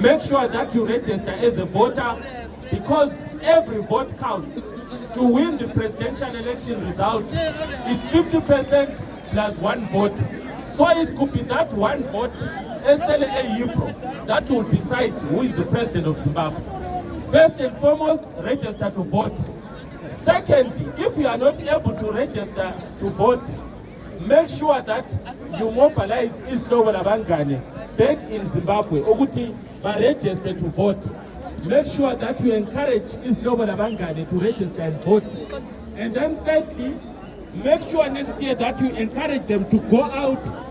make sure that you register as a voter because every vote counts. To win the presidential election result, it's 50% plus one vote. So it could be that one vote, SLA Yipro, that will decide who is the president of Zimbabwe. First and foremost, register to vote. Secondly, if you are not able to register to vote, make sure that you mobilize isihlobo labangane back in Zimbabwe ukuthi ba-register to vote. Make sure that you encourage isihlobo labangane to register and vote. And then thirdly, make sure next year that you encourage them to go out